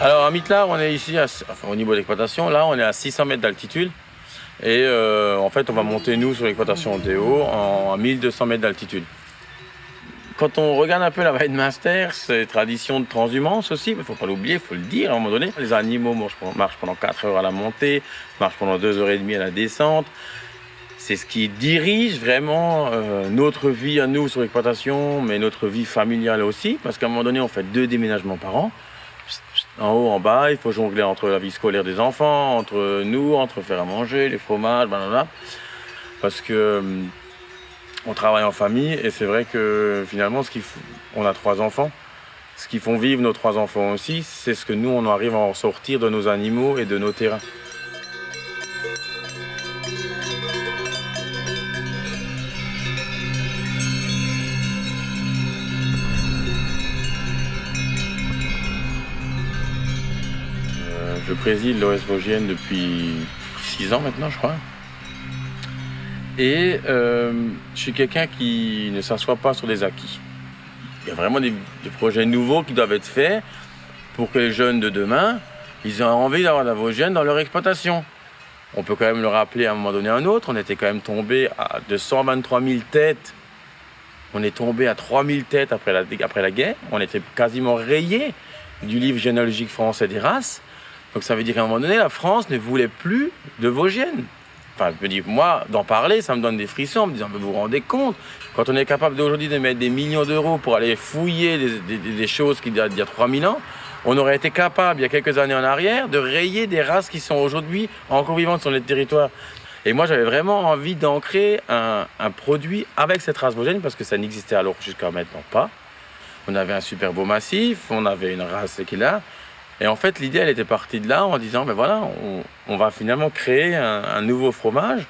Alors à Mitlar, on est ici, au niveau de l'exploitation, là on est à 600 mètres d'altitude. Et euh, en fait, on va monter nous sur l'exploitation Théo en, à 1200 mètres d'altitude. Quand on regarde un peu la vallée de Munster, c'est tradition de transhumance aussi, mais il ne faut pas l'oublier, il faut le dire à un moment donné. Les animaux marchent pendant 4 heures à la montée, marchent pendant 2 heures et demie à la descente. C'est ce qui dirige vraiment euh, notre vie à nous sur l'exploitation, mais notre vie familiale aussi, parce qu'à un moment donné, on fait deux déménagements par an en haut, en bas, il faut jongler entre la vie scolaire des enfants, entre nous, entre faire à manger, les fromages, blablabla. Parce que euh, on travaille en famille et c'est vrai que finalement, on a trois enfants. Ce qui font vivre nos trois enfants aussi, c'est ce que nous, on arrive à en sortir de nos animaux et de nos terrains. Préside l'OS Vosgienne depuis 6 ans maintenant, je crois. Et euh, je suis quelqu'un qui ne s'assoit pas sur des acquis. Il y a vraiment des, projets nouveaux qui doivent être faits pour que les jeunes de demain, ils aient envie d'avoir la Vosgienne dans leur exploitation. On peut quand même le rappeler à un moment donné à un autre, on était quand même tombé à 223 000 têtes. On est tombé à 3 000 têtes après la, après la guerre. On était quasiment rayé du livre généalogique français des races. Donc ça veut dire qu'à un moment donné, la France ne voulait plus de Vosgiennes. Enfin, je me dis, moi, d'en parler, ça me donne des frissons, en me disant, vous vous rendez compte, quand on est capable d'aujourd'hui de mettre des millions d'euros pour aller fouiller des, choses qui datent d'il y a 3000 ans, on aurait été capable, il y a quelques années en arrière, de rayer des races qui sont aujourd'hui encore vivantes sur les territoires. Et moi, j'avais vraiment envie d'ancrer un, un, produit avec cette race vosgienne, parce que ça n'existait alors jusqu'à maintenant pas. On avait un super beau massif, on avait une race qui est là, et en fait, l'idée, elle était partie de là en disant, ben voilà, on, va finalement créer un, nouveau fromage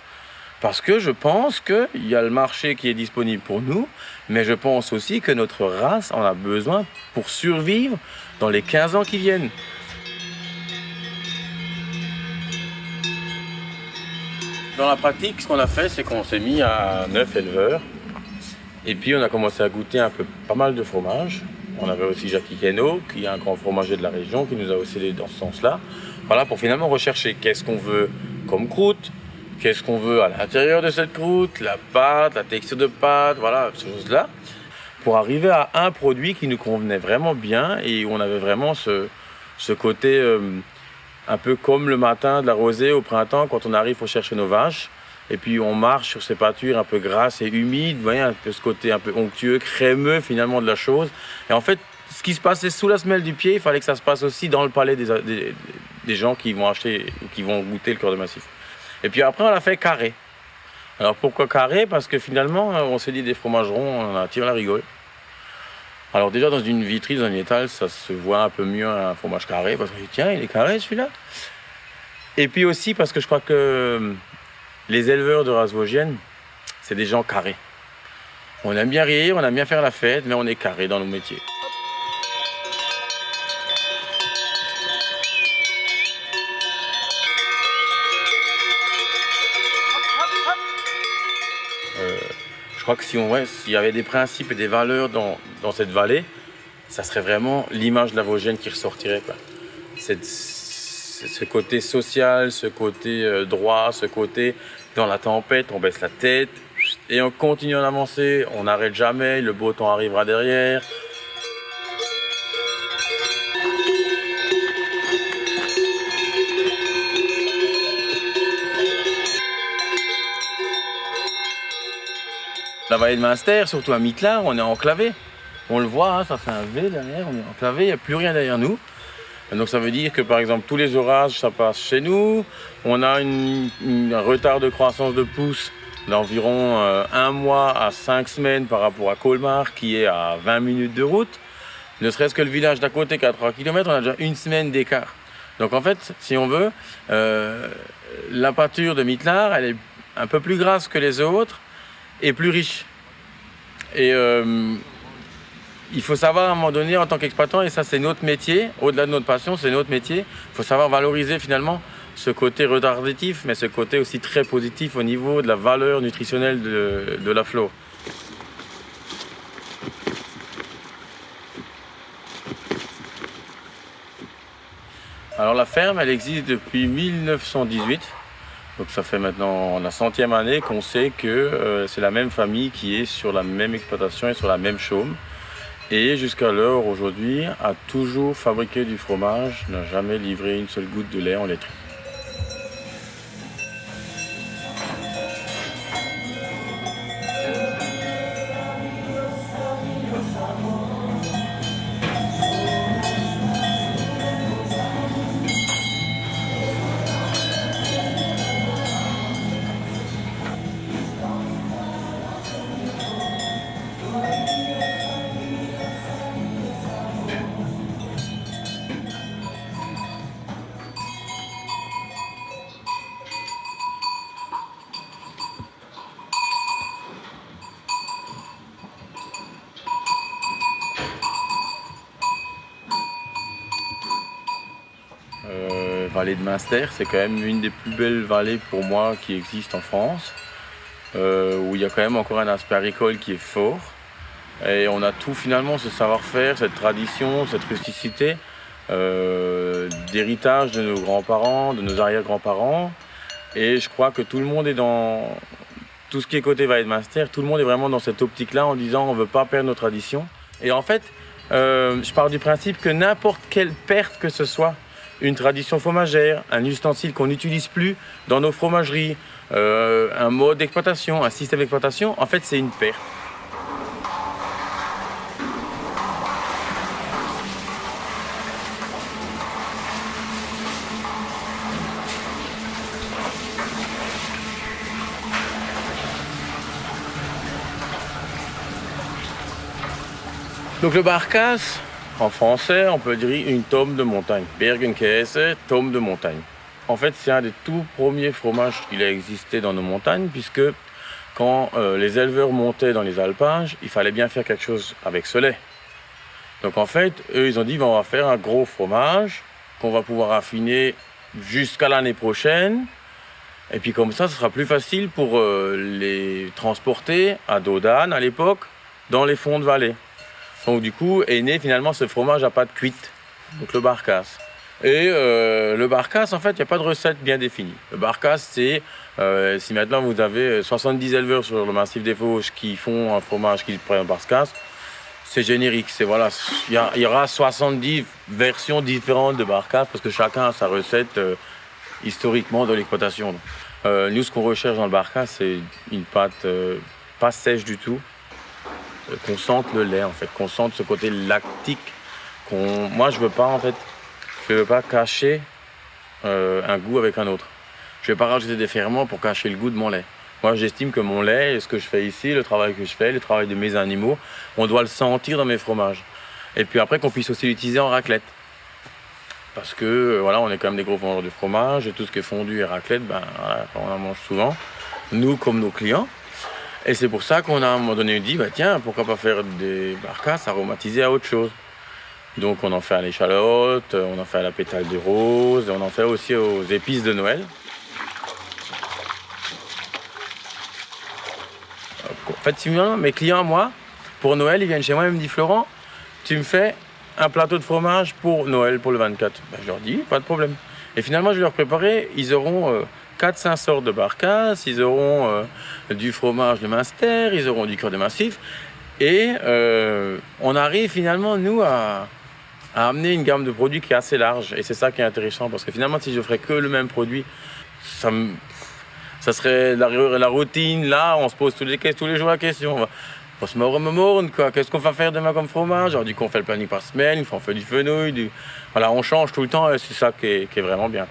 parce que je pense qu'il y a le marché qui est disponible pour nous, mais je pense aussi que notre race en a besoin pour survivre dans les 15 ans qui viennent. Dans la pratique, ce qu'on a fait, c'est qu'on s'est mis à 9 éleveurs et puis on a commencé à goûter un peu pas mal de fromages. On avait aussi Jackie Keno, qui est un grand fromager de la région, qui nous a aussi aidé dans ce sens-là. Voilà, pour finalement rechercher qu'est-ce qu'on veut comme croûte, qu'est-ce qu'on veut à l'intérieur de cette croûte, la pâte, la texture de pâte, voilà, ces choses-là, pour arriver à un produit qui nous convenait vraiment bien et où on avait vraiment ce, ce côté euh, un peu comme le matin de la rosée au printemps quand on arrive pour chercher nos vaches. Et puis on marche sur ces pâtures un peu grasses et humides, vous voyez, un peu ce côté un peu onctueux, crémeux finalement de la chose. Et en fait, ce qui se passait sous la semelle du pied, il fallait que ça se passe aussi dans le palais des, des, gens qui vont acheter, qui vont goûter le cœur de massif. Et puis après, on l'a fait carré. Alors pourquoi carré? Parce que finalement, on s'est dit des fromages ronds, on a tiré la rigole. Alors déjà dans une vitrine, dans un étal, ça se voit un peu mieux un fromage carré, parce que tiens, il est carré celui-là. Et puis aussi parce que je crois que les éleveurs de race vosgienne, c'est des gens carrés. On aime bien rire, on aime bien faire la fête, mais on est carré dans nos métiers. Euh, je crois que si on, s'il y avait des principes et des valeurs dans, cette vallée, ça serait vraiment l'image de la Vosgienne qui ressortirait. ce côté social, ce côté euh, droit, ce côté dans la tempête, on baisse la tête et on continue à avancer. On n'arrête jamais, le beau temps arrivera derrière. La vallée de Munster, surtout à Mitlar, on est enclavé. On le voit, hein, ça fait un V derrière, on est enclavé, il n'y a plus rien derrière nous. Donc ça veut dire que par exemple tous les orages ça passe chez nous. On a un retard de croissance de pousse d'environ euh, un mois à cinq semaines par rapport à Colmar qui est à 20 minutes de route. Ne serait-ce que le village d'à côté qui est à 3 km, on a déjà une semaine d'écart. Donc en fait, si on veut, euh, la pâture de Mitlar, elle est un peu plus grasse que les autres et plus riche. Et euh, il faut savoir à un moment donné, en tant qu'exploitant, et ça c'est notre métier, au-delà de notre passion, c'est notre métier, il faut savoir valoriser finalement ce côté retardatif, mais ce côté aussi très positif au niveau de la valeur nutritionnelle de, de la flore. Alors la ferme, elle existe depuis 1918. Donc ça fait maintenant la centième année qu'on sait que euh, c'est la même famille qui est sur la même exploitation et sur la même chaume. Et jusqu'à l'heure aujourd'hui a toujours fabriqué du fromage, n'a jamais livré une seule goutte de lait en laiterie. Vallée de Münster, c'est quand même une des plus belles vallées pour moi qui existent en France, euh, où il y a quand même encore un aspect agricole qui est fort. Et on a tout finalement, ce savoir-faire, cette tradition, cette rusticité, euh, d'héritage de nos grands-parents, de nos arrière-grands-parents. Et je crois que tout le monde est dans tout ce qui est côté Vallée de Münster, tout le monde est vraiment dans cette optique-là en disant on ne veut pas perdre nos traditions. Et en fait, euh, je pars du principe que n'importe quelle perte que ce soit, une tradition fromagère, un ustensile qu'on n'utilise plus dans nos fromageries, euh, un mode d'exploitation, un système d'exploitation, en fait c'est une perte. Donc le barcasse, en français, on peut dire une tome de montagne. Bergenkäse, tome de montagne. En fait, c'est un des tout premiers fromages qu'il a existé dans nos montagnes, puisque quand euh, les éleveurs montaient dans les alpages, il fallait bien faire quelque chose avec ce lait. Donc en fait, eux, ils ont dit, on va faire un gros fromage qu'on va pouvoir affiner jusqu'à l'année prochaine. Et puis comme ça, ce sera plus facile pour euh, les transporter à Dodane à l'époque, dans les fonds de vallée. Donc du coup est né finalement ce fromage à pâte cuite, donc le barcasse. Et euh, le barcasse, en fait, il n'y a pas de recette bien définie. Le barcasse, c'est euh, si maintenant vous avez 70 éleveurs sur le massif des Vosges qui font un fromage qui prennent un barcasse, c'est générique. C'est voilà, il y, aura 70 versions différentes de barcasse parce que chacun a sa recette euh, historiquement de l'exploitation. nous, ce qu'on recherche dans le barcasse, c'est une pâte pas sèche du tout, qu'on sente le lait en fait, qu'on sente ce côté lactique. Moi je veux pas en fait, je veux pas cacher euh, un goût avec un autre. Je vais pas rajouter des ferments pour cacher le goût de mon lait. Moi j'estime que mon lait, ce que je fais ici, le travail que je fais, le travail de mes animaux, on doit le sentir dans mes fromages. Et puis après qu'on puisse aussi l'utiliser en raclette. Parce que euh, voilà, on est quand même des gros vendeurs de fromage, et tout ce qui est fondu et raclette, ben, on en mange souvent. Nous comme nos clients. Et c'est pour ça qu'on a à un moment donné dit, bah tiens, pourquoi pas faire des barcasses aromatisées à autre chose. Donc on en fait à l'échalote, on en fait à la pétale de rose, on en fait aussi aux épices de Noël. En fait, mes clients, moi, pour Noël, ils viennent chez moi et me disent, Florent, tu me fais un plateau de fromage pour Noël, pour le 24. Ben, je leur dis, pas de problème. Et finalement, je vais leur préparer, ils auront euh, 4-5 sortes de barcasses, ils auront euh, du fromage de Munster, ils auront du cœur de massif. Et euh, on arrive finalement, nous, à, amener une gamme de produits qui est assez large. Et c'est ça qui est intéressant, parce que finalement, si je ferais que le même produit, ça, ça serait la, la, routine. Là, on se pose tous les, tous les jours la question. On se morne. Qu'est-ce qu'on va faire demain comme fromage? Du coup, on fait le planning par semaine, on fait du fenouil, du... Voilà, on change tout le temps et c'est ça qui est, vraiment bien.